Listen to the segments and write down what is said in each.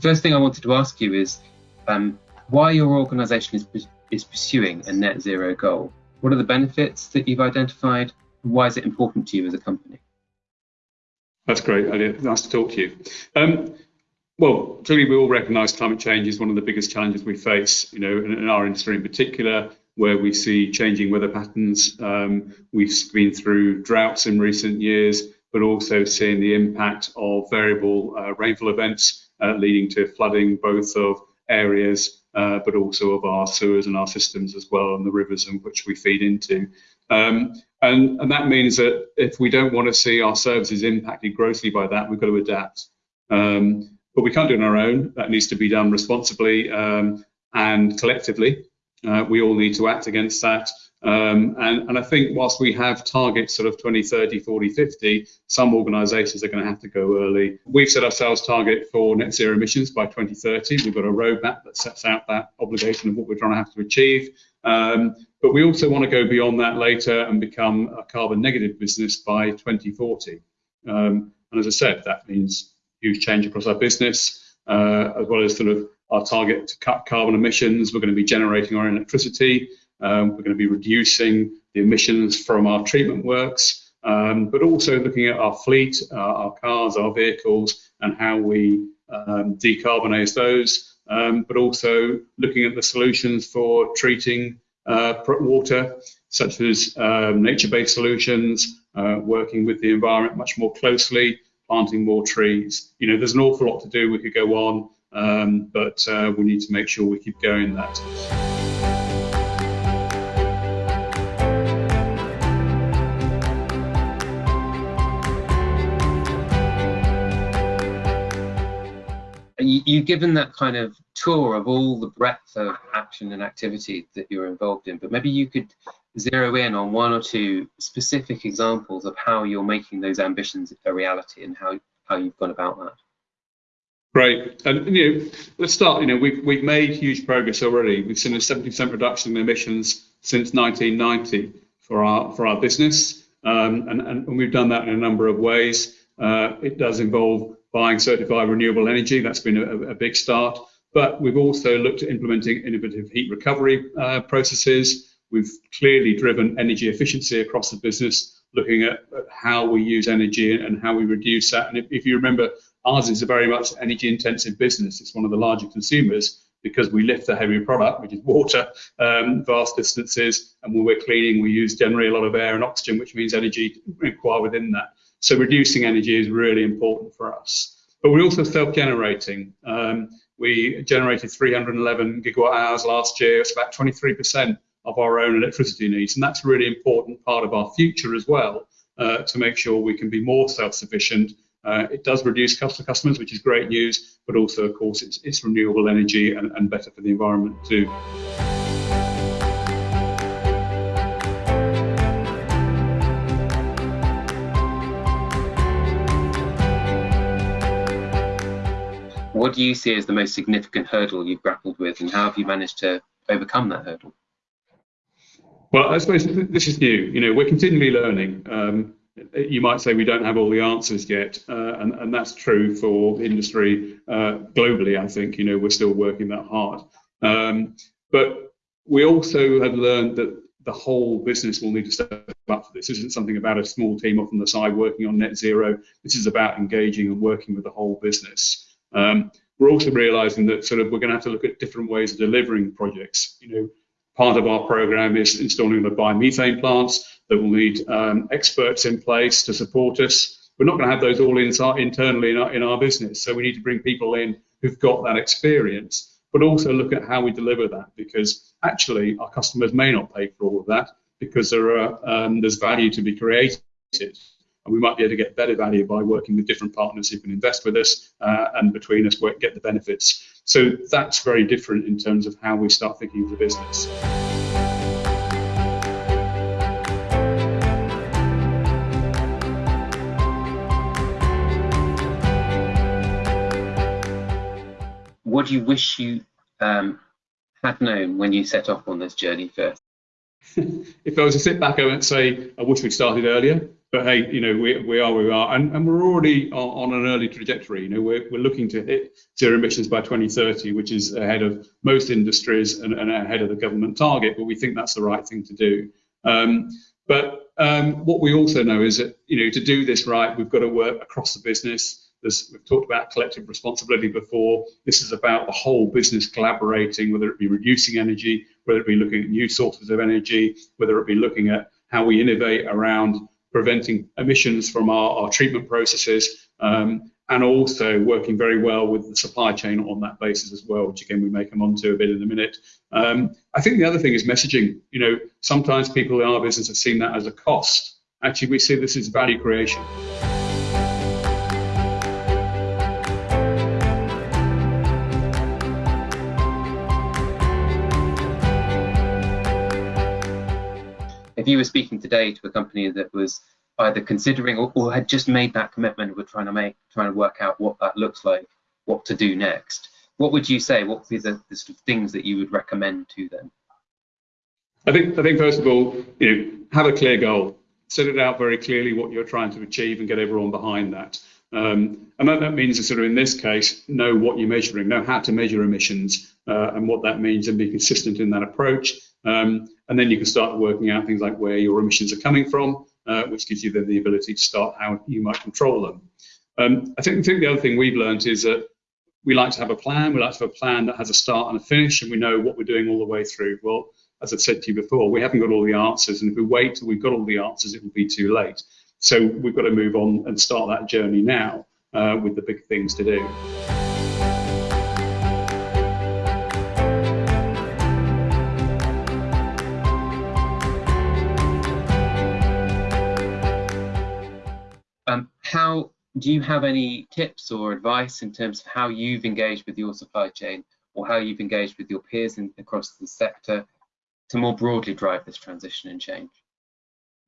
first thing I wanted to ask you is um, why your organisation is, is pursuing a net zero goal. What are the benefits that you've identified? Why is it important to you as a company? That's great. Elliot. Nice to talk to you. Um, well, clearly we all recognise climate change is one of the biggest challenges we face, you know, in, in our industry in particular, where we see changing weather patterns. Um, we've been through droughts in recent years, but also seeing the impact of variable uh, rainfall events leading to flooding both of areas, uh, but also of our sewers and our systems as well, and the rivers in which we feed into. Um, and, and that means that if we don't want to see our services impacted grossly by that, we've got to adapt. Um, but we can't do it on our own. That needs to be done responsibly um, and collectively. Uh, we all need to act against that. Um, and, and, I think whilst we have targets sort of 20, 30, 40, 50, some organisations are going to have to go early. We've set ourselves target for net zero emissions by 2030. We've got a roadmap that sets out that obligation of what we're trying to have to achieve. Um, but we also want to go beyond that later and become a carbon negative business by 2040. Um, and as I said, that means huge change across our business, uh, as well as sort of our target to cut carbon emissions. We're going to be generating our electricity. Um, we're going to be reducing the emissions from our treatment works, um, but also looking at our fleet, uh, our cars, our vehicles, and how we um, decarbonise those. Um, but also looking at the solutions for treating uh, water, such as um, nature-based solutions, uh, working with the environment much more closely, planting more trees. You know, there's an awful lot to do. We could go on, um, but uh, we need to make sure we keep going that. You've given that kind of tour of all the breadth of action and activity that you're involved in, but maybe you could zero in on one or two specific examples of how you're making those ambitions a reality and how, how you've gone about that. Great. And you know, let's start. You know, we've we've made huge progress already. We've seen a 70% reduction in emissions since 1990 for our for our business, um, and, and we've done that in a number of ways. Uh, it does involve buying certified renewable energy. That's been a, a, big start. But we've also looked at implementing innovative heat recovery uh, processes. We've clearly driven energy efficiency across the business, looking at, at, how we use energy and how we reduce that. And if, if you remember, ours is a very much energy intensive business. It's one of the larger consumers because we lift a heavy product, which is water, um, vast distances. And when we're cleaning, we use generally a lot of air and oxygen, which means energy required within that. So reducing energy is really important for us. But we're also self-generating. Um, we generated 311 gigawatt hours last year. It's about 23% of our own electricity needs, and that's a really important part of our future as well uh, to make sure we can be more self-sufficient. Uh, it does reduce cost for customers, which is great news, but also, of course, it's, it's renewable energy and, and better for the environment too. Do you see as the most significant hurdle you've grappled with, and how have you managed to overcome that hurdle? Well, I suppose this is new. You know, we're continually learning. Um, you might say we don't have all the answers yet, uh, and, and, that's true for industry uh, globally. I think you know we're still working that hard, um, but we also have learned that the whole business will need to step up for this. This isn't something about a small team off on the side working on net zero. This is about engaging and working with the whole business. Um, we're also realizing that sort of we're going to have to look at different ways of delivering projects. You know, part of our program is installing the biomethane plants that will need um, experts in place to support us. We're not going to have those all inside, internally in our, in our business, so we need to bring people in who've got that experience, but also look at how we deliver that because actually our customers may not pay for all of that because there are um, there's value to be created and we might be able to get better value by working with different partners who can invest with us uh, and between us get the benefits. So that's very different in terms of how we start thinking of the business. What do you wish you um, had known when you set off on this journey first? if I was to sit back, I would say I wish we'd started earlier but hey, you know, we, we are where we are, and, and we're already on, on, an early trajectory. You know, we're, we're looking to hit zero emissions by 2030, which is ahead of most industries and, and ahead of the government target. But we think that's the right thing to do. Um, but um, what we also know is that you know to do this right, we've got to work across the business. There's, we've talked about collective responsibility before. This is about the whole business collaborating, whether it be reducing energy, whether it be looking at new sources of energy, whether it be looking at how we innovate around preventing emissions from our, our treatment processes, um, and also working very well with the supply chain on that basis as well, which again we may come on to a bit in a minute. Um, I think the other thing is messaging. You know, sometimes people in our business have seen that as a cost. Actually, we see this as value creation. If you were speaking today to a company that was either considering or, or, had just made that commitment, we're trying to make, trying to work out what that looks like, what to do next. What would you say? What would be the, the sort of things that you would recommend to them? I think, I think first of all, you know, have a clear goal. Set it out very clearly what you're trying to achieve and get everyone behind that. Um, and that, that means sort of in this case, know what you're measuring, know how to measure emissions uh, and what that means and be consistent in that approach. Um, and then you can start working out things like where your emissions are coming from, uh, which gives you then the ability to start how you might control them. Um, I, think, I think the other thing we've learned is that we like to have a plan. We like to have a plan that has a start and a finish, and we know what we're doing all the way through. Well, as I've said to you before, we haven't got all the answers, and if we wait till we've got all the answers, it will be too late. So we've got to move on and start that journey now uh, with the big things to do. Do you have any tips or advice in terms of how you've engaged with your supply chain or how you've engaged with your peers in, across the sector to more broadly drive this transition and change?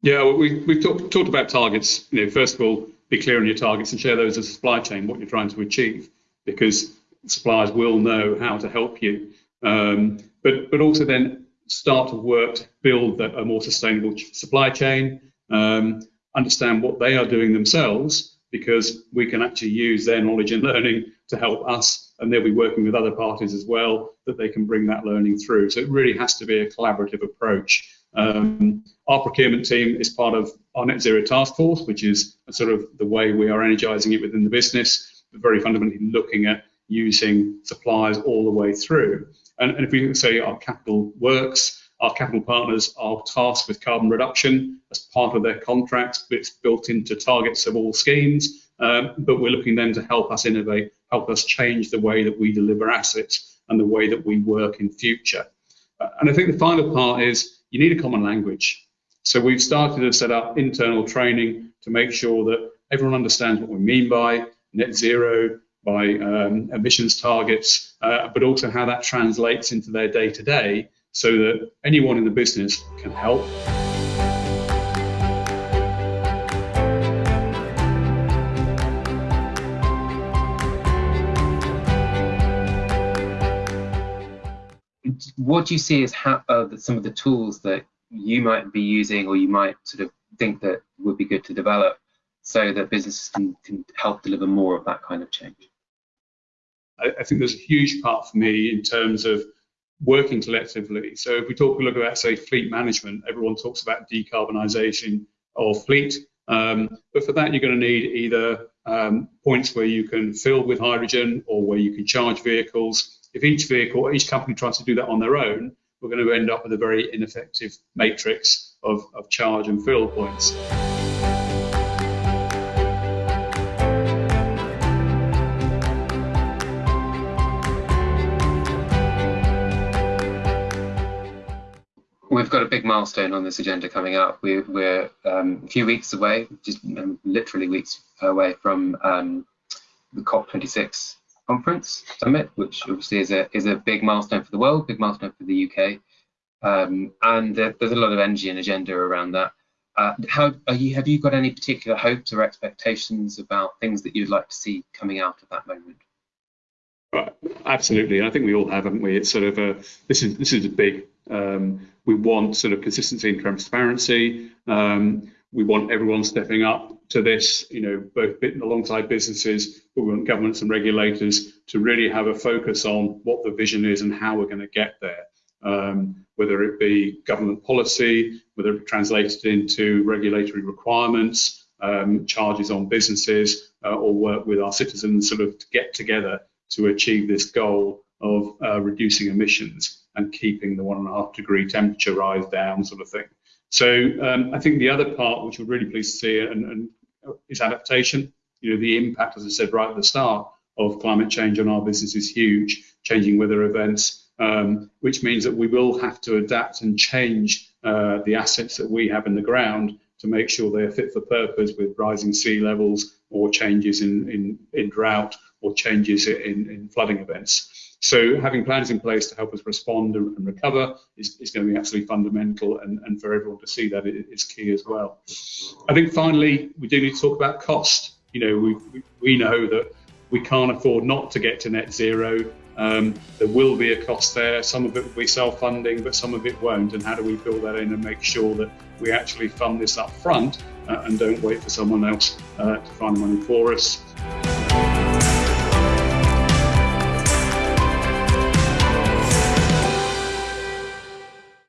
Yeah, well, we, we've talk, talked about targets. You know, first of all, be clear on your targets and share those as a supply chain, what you're trying to achieve, because suppliers will know how to help you. Um, but, but also then start to work to build a more sustainable supply chain, um, understand what they are doing themselves, because we can actually use their knowledge and learning to help us, and they'll be working with other parties as well that they can bring that learning through. So it really has to be a collaborative approach. Um, our procurement team is part of our net zero task force, which is sort of the way we are energizing it within the business, but very fundamentally looking at using suppliers all the way through. And, and if we say our capital works, our capital partners are tasked with carbon reduction as part of their contracts. It's built into targets of all schemes, um, but we're looking then to help us innovate, help us change the way that we deliver assets and the way that we work in future. Uh, and I think the final part is you need a common language. So we've started to set up internal training to make sure that everyone understands what we mean by net zero, by um, emissions targets, uh, but also how that translates into their day to day so that anyone in the business can help. what do you see as how, uh, some of the tools that you might be using or you might sort of think that would be good to develop so that businesses can, can help deliver more of that kind of change? I, I think there's a huge part for me in terms of working collectively. So if we talk, look about say fleet management, everyone talks about decarbonisation of fleet, um, but for that you're going to need either um, points where you can fill with hydrogen or where you can charge vehicles if each vehicle, each company tries to do that on their own, we're going to end up with a very ineffective matrix of, of charge and fill points. We've got a big milestone on this agenda coming up. We're, we're um, a few weeks away, just um, literally weeks away from um, the COP26 conference summit, which obviously is a is a big milestone for the world, big milestone for the UK, um, and uh, there's a lot of energy and agenda around that. Uh, how you, have you got any particular hopes or expectations about things that you'd like to see coming out of that moment? Right, absolutely. I think we all have, haven't we? It's sort of a this is this is a big. Um, we want sort of consistency and transparency. Um, we want everyone stepping up to this, you know, both alongside businesses, but we want governments and regulators to really have a focus on what the vision is and how we're going to get there. Um, whether it be government policy, whether it be translated into regulatory requirements, um, charges on businesses, uh, or work with our citizens sort of to get together to achieve this goal of uh, reducing emissions and keeping the one and a half degree temperature rise down sort of thing. So um, I think the other part, which we're really pleased to see, and, and is adaptation. You know, the impact, as I said right at the start, of climate change on our business is huge, changing weather events, um, which means that we will have to adapt and change uh, the assets that we have in the ground to make sure they are fit for purpose with rising sea levels or changes in, in, in drought or changes in, in flooding events. So having plans in place to help us respond and, and recover is, is, going to be absolutely fundamental and, and for everyone to see that is key as well. I think finally, we do need to talk about cost. You know, we, we, know that we can't afford not to get to net zero. Um, there will be a cost there. Some of it will be self-funding, but some of it won't. And how do we build that in and make sure that we actually fund this up front uh, and don't wait for someone else uh, to find the money for us?